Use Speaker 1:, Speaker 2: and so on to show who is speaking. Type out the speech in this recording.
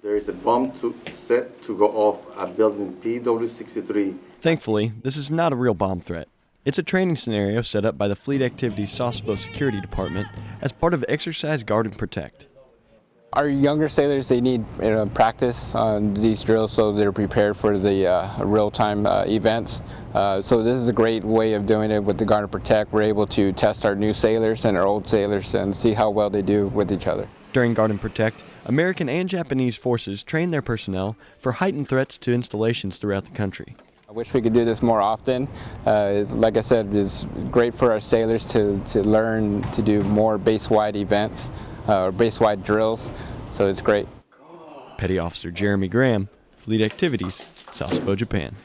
Speaker 1: There is a bomb to, set to go off at building PW63.
Speaker 2: Thankfully, this is not a real bomb threat. It's a training scenario set up by the Fleet Activities Sasebo Security Department as part of Exercise Guard and Protect.
Speaker 3: Our younger sailors, they need you know, practice on these drills so they're prepared for the uh, real-time uh, events. Uh, so this is a great way of doing it with the Guard and Protect. We're able to test our new sailors and our old sailors and see how well they do with each other.
Speaker 2: During Guard and Protect, American and Japanese forces train their personnel for heightened threats to installations throughout the country.
Speaker 3: I wish we could do this more often. Uh, like I said, it's great for our sailors to, to learn to do more base-wide events uh, or base-wide drills, so it's great.
Speaker 2: Petty Officer Jeremy Graham, Fleet Activities, Sasebo, Japan.